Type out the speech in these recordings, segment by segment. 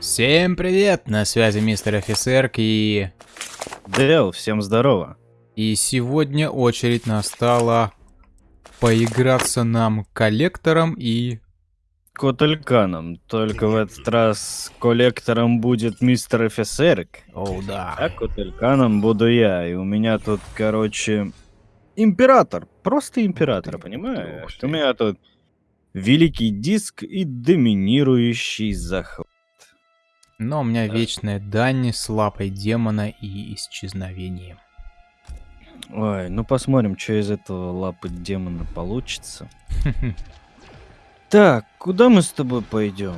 Всем привет! На связи мистер офицер и... Дэл, всем здорово. И сегодня очередь настала поиграться нам коллектором и... Котельканом. Только в этот раз коллектором будет мистер офицерк. О, да. А котельканом буду я. И у меня тут, короче, император. Просто император, понимаешь? У меня тут великий диск и доминирующий захват. Но у меня вечная дань с лапой демона и исчезновением. Ой, ну посмотрим, что из этого лапы демона получится. Так, куда мы с тобой пойдем?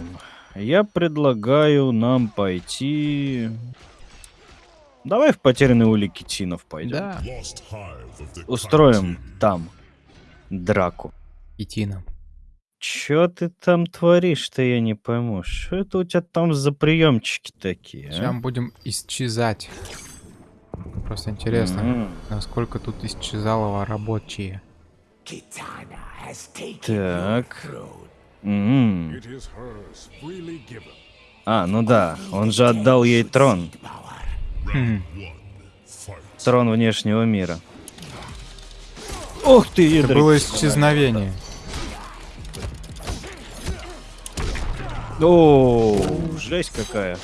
Я предлагаю нам пойти... Давай в потерянный улики Тинов пойдем. Да, Устроим там драку. идти нам. Чё ты там творишь-то, я не пойму. Что это у тебя там за приемчики такие, Сейчас а? будем исчезать. Просто интересно, М, насколько тут исчезало рабочие. Так. М. It is hers, freely given. А, ну да, он же отдал ей трон. Хм, Трон внешнего мира. Ох ты, Это было исчезновение. О, жесть какая.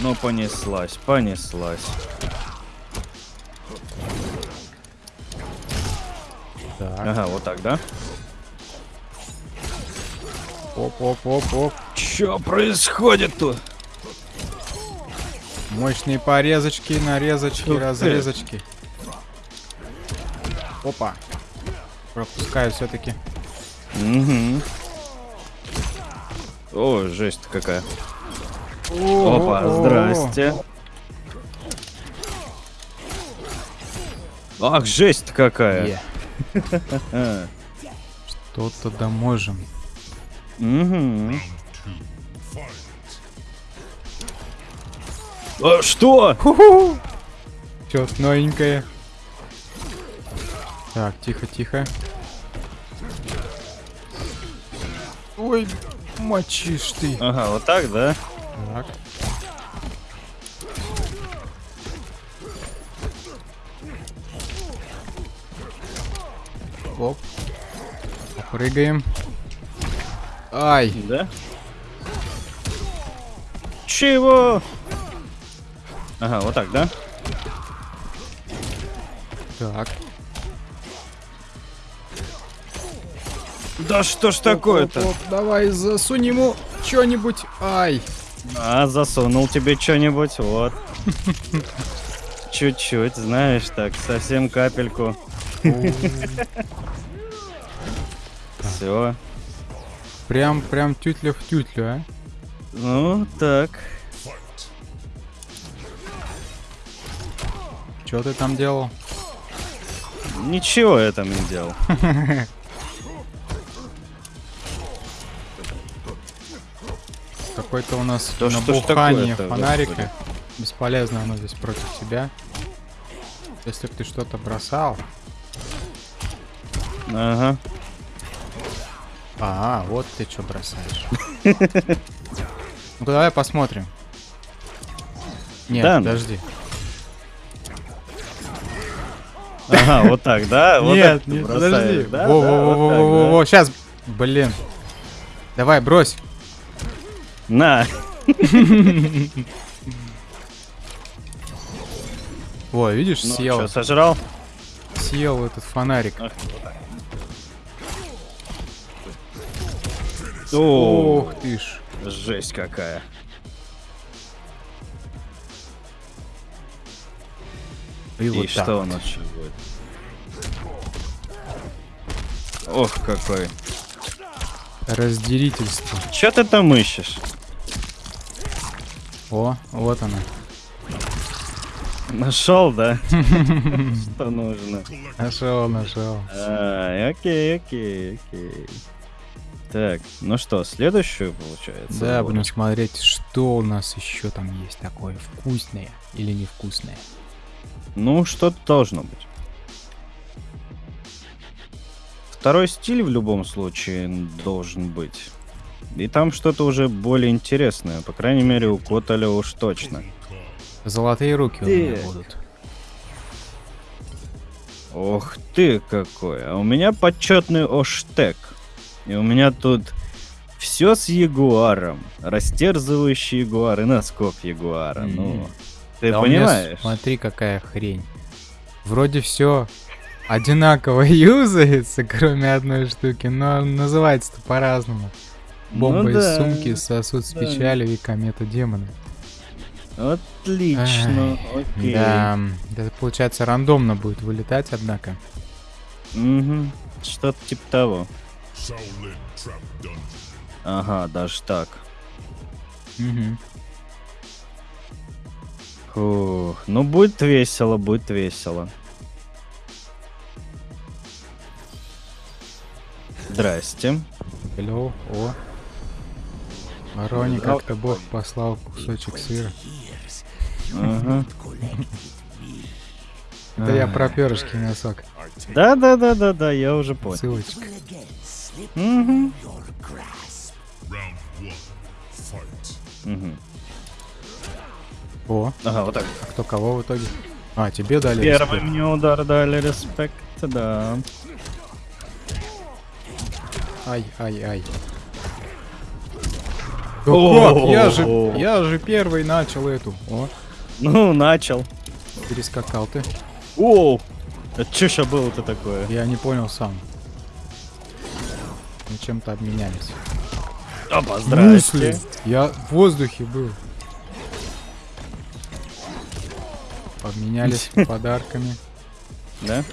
Ну, понеслась, понеслась. Так, Ага, вот так, да? оп-оп-оп-оп. Чё происходит тут? Мощные порезочки, нарезочки, Ух ты. разрезочки. Опа. Пропускаю все-таки. Угу. О, жесть какая. Опа, здрасте. Ах, жесть какая. Е. Что-то да можем. Угу. А, что? Что-то новенькое. Так, тихо, тихо. Ой, мочишь ты. Ага, вот так, да? Так. Попрыгаем. Ай. Да? Чего? Ага, вот так, да? Так. Да что ж такое-то? Давай засунь ему что-нибудь. Ай. А, засунул тебе что-нибудь, вот. Чуть-чуть, знаешь, так, совсем капельку. Все. Прям, прям тютля в тютлю, а? Ну, так. Что ты там делал? Ничего я там не делал. Какой-то у нас что ж набухание такое-то, фонарика. Бесполезно оно здесь против тебя. Если бы ты что-то бросал. Ага. А, вот ты что бросаешь. Ну давай посмотрим. Нет, Да подожди. Ага, вот так, да? Вот нет, так нет, подожди. да? во, Да, во, во, вот во, во, во, сейчас. Блин. Давай, брось. На. Во, видишь, Ну, съел, сожрал? съел этот фонарик. Ах, Ох ты ж. жесть какая. И, И вот так что у вот. нас сейчас будет? Ох, какой. Разделительство. Чё ты там ищешь? О, вот она. Нашел, да? Что нужно? Нашел, нашел. Окей, окей, окей. Так, ну что, следующую получается? Да, Вот. будем смотреть, что у нас еще там есть такое вкусное или невкусное. Ну, что-то должно быть. Второй стиль в любом случае должен быть. И там что-то уже более интересное. По крайней мере, у Коталя уж точно. Золотые руки у меня будут. Ох ты какой. А у меня почетный оштег. И у меня тут все с ягуаром. Растерзывающий ягуар и носков ягуара. Ну, М. ты Да меня понимаешь? Смотри, какая хрень. Вроде все одинаково юзается, кроме одной штуки, но называется-то по-разному. Бомба Ну из да, сумки, сосуд с да. печалью и комета демона. Отлично. Окей. Да, это получается рандомно будет вылетать, однако. Мгм. Что-то типа того. Ага, даже так. Мгм. Фух, ну будет весело, будет весело. Здрасте. Hello, о. Да. как-то бог послал кусочек сыра. Ага. Это я про перышки носок. Да, да, да, да, да, я уже понял. Ссылочка. Fight. Мгм. О, Ага, вот так. а кто кого в итоге? А, тебе дали Первый респект. мне удар дали, респект, да. Ай, ай, ай. Да как? Я же, О. я же первый начал эту. О, Ну, начал. перескакал ты. О, это что ща было-то такое? Я не понял сам. Мы чем-то обменялись. Опа, здрасте. Я в воздухе был. Обменялись подарками. Да?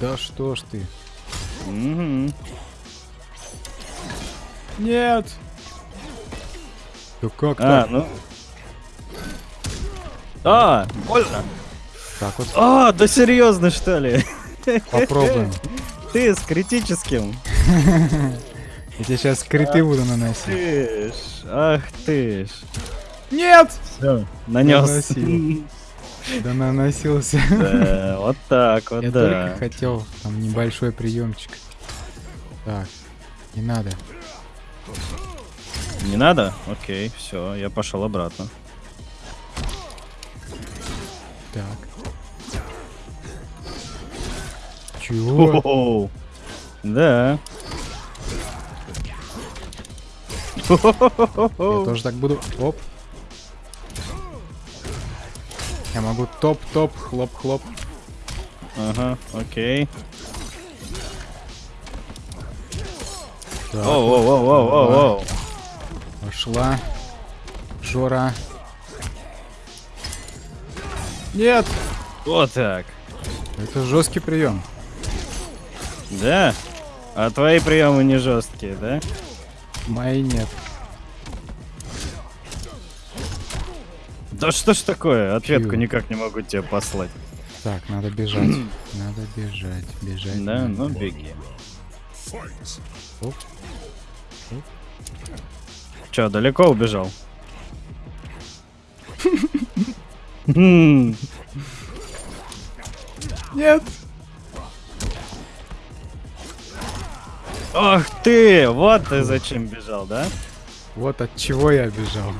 Да что ж ты. Нет! Да как А, так? ну. А, больно. Так вот, А, да серьезно, что ли? попробуем. Ты с критическим. Я тебе сейчас криты буду наносить. Ах ты ж. Нет! Все, нанес. Да наносился. Да, вот так вот, Я да. только хотел там небольшой приемчик. Так, не надо. Не надо? Окей, все, я пошел обратно. Так. Чего? Да. Я тоже так буду. Оп. Я могу топ-топ, хлоп-хлоп. Ага, окей. Так, Оу, оу, оу, оу, оу, оу. пошла. Жора. Нет! Вот так. Это жесткий прием. Да? А твои приемы не жесткие, да? Мои нет. Да что ж такое? Ответку Чё? никак не могу тебе послать. Так, надо бежать. Надо бежать, бежать. Да, ну беги. Fight. Че, далеко убежал? М, Нет! Ах ты! Вот ты зачем бежал, да? Вот от чего я бежал.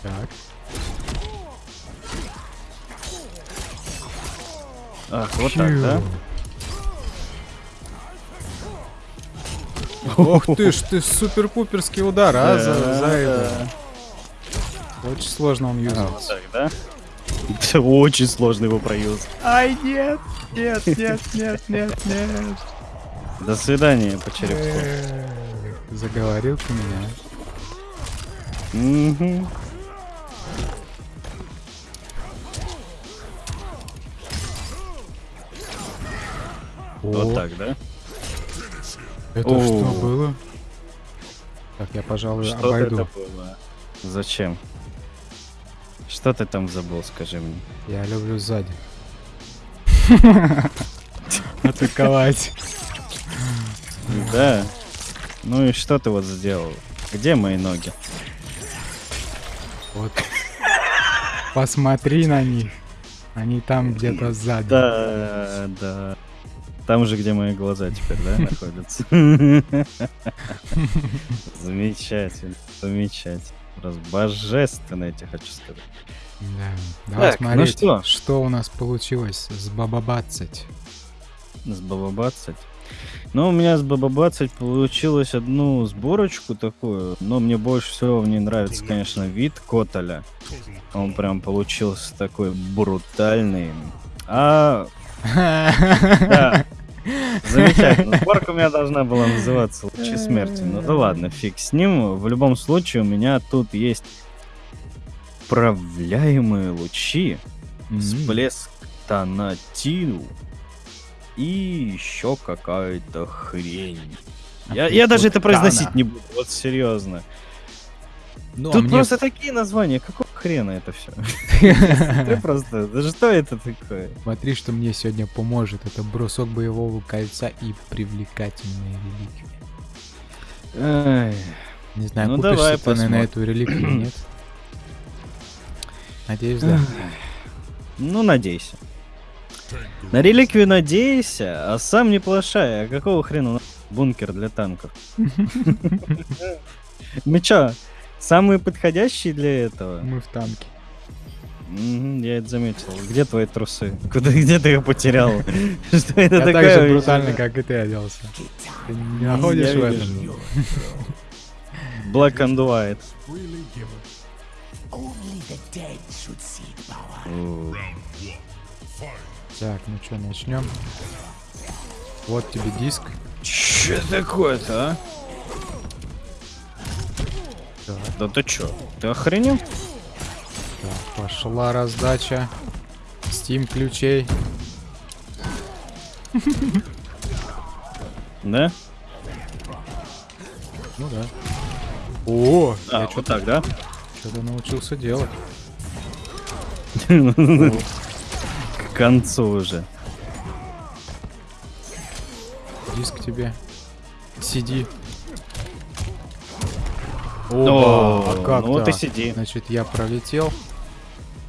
Так. Ах, вот так, да? Ох ты ж, ты супер-пуперский удар, а, за, за это. Очень сложно он юзает. вот так, да? Это очень сложно его проюзать. Ай, нет, нет, нет, нет, нет, нет. До свидания по черепку. Заговорил ты меня. Мгм. Вот так, да? Это О. что было? Так, я, пожалуй, Что обойду. это было? Зачем? Что ты там забыл, скажи мне? Я люблю сзади. Атаковать. Да. Ну и что ты вот сделал? Где мои ноги? Вот. Посмотри на них. Они там где-то сзади. Да, да. Там же, где мои глаза теперь, да, находятся. Замечательно, замечательно. Просто божественно, я тебе хочу сказать. Да. Давай Так, ну смотреть, что? что у нас получилось с Бабабацать. С Бабабацать. Ну, у меня с Бабабацать получилось одну сборочку такую, но мне больше всего в ней нравится, конечно, вид Котоля. Он прям получился такой брутальный. А, да, замечательно. Сборка у меня должна была называться «Лучи смерти». Ну да ладно, фиг с ним. В любом случае, у меня тут есть управляемые лучи, всплеск тонатил и еще какая-то хрень. Я, я даже это произносить не буду, вот серьезно. Ну, а Тут мне- просто такие названия, какого хрена это все? Ты просто, да что это такое? Смотри, что мне сегодня поможет. Это бросок боевого кольца и привлекательные реликвии. Ай, Не знаю, Ну, купишься ты на, эту реликвию, нет? Надеюсь, да. Ну, надейся. На реликвию надейся, а сам не плашай. А какого хрена бункер для танков? Мы чё, самые подходящие для этого? Мы в танке. Мгм, Я это заметил. Где твои трусы? Куда, где ты их потерял? Что это Я так такое? же брутально, как и ты оделся. Ты не находишь в этом? Black and white. Only the dead should see power. У, Так, ну что, начнем. Вот тебе диск. Чё такое-то, а? Так, Да ты чё? Ты охренел? так, пошла раздача. Steam ключей. Да? Ну да. О, А, я вот так, да? что-то научился делать. К концу уже. Диск тебе. Сиди. О, Оба, а как ну так? сиди. Значит, я пролетел.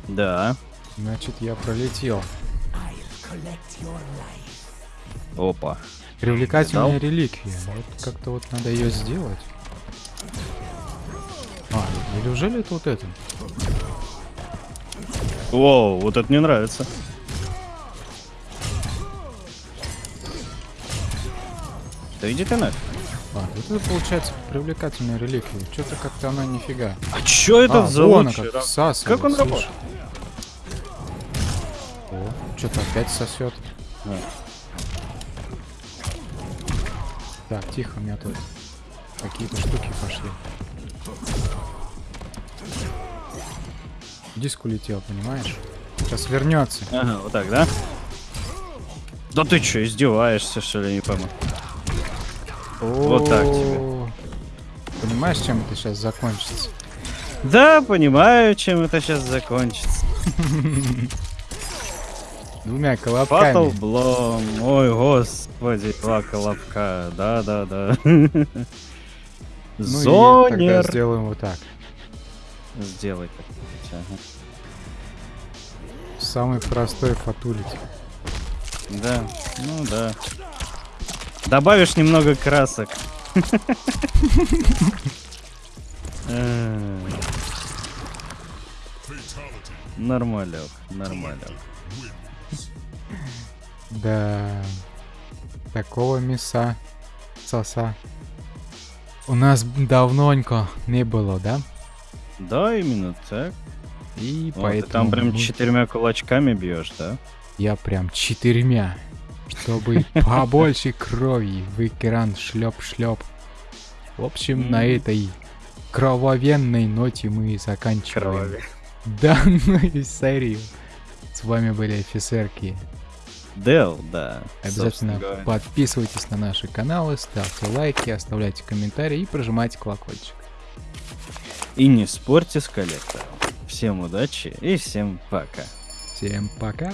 Да. Значит, я пролетел. Опа. Привлекательная Дал? реликвия. Вот как-то вот надо ее сделать. А, неужели это вот это? Воу, вот это мне нравится. Да иди ты нафиг. А, вот это получается привлекательная реликвия. Что-то как-то она нифига. А чё это а, за вон как всасывает, Как он слушай. работает? О, что-то опять сосет. А. Так, тихо, у меня тут какие-то штуки пошли. Диск улетел, понимаешь? Сейчас вернется. Ага, вот так, да? Да ты чё, издеваешься, что ли, не пойму. Вот так тебе. Понимаешь, чем это сейчас закончится? Да, понимаю, чем это сейчас закончится. Двумя колобками. Blow. Ой, господи, два колобка. Да-да-да. Ну и тогда Зонер. сделаем вот так. Сделай как ага. Самый простой фатулить. Да, ну да. Добавишь немного красок. Э, Нормалек, нормалек. Да. Такого мяса. Соса. У нас давненько не было, да? Да, именно так. И Вот, ты поэтому там прям четырьмя кулачками бьешь, да? я прям четырьмя. Чтобы побольше крови в экран шлеп-шлеп. В общем, на этой крововенной ноте мы заканчиваем Крови. данную серию. С вами были офицерки. Дел, да. Обязательно подписывайтесь на наши каналы, ставьте лайки, оставляйте комментарии и прожимайте колокольчик. И не спорьте с коллектором. Всем удачи и всем пока. Всем пока!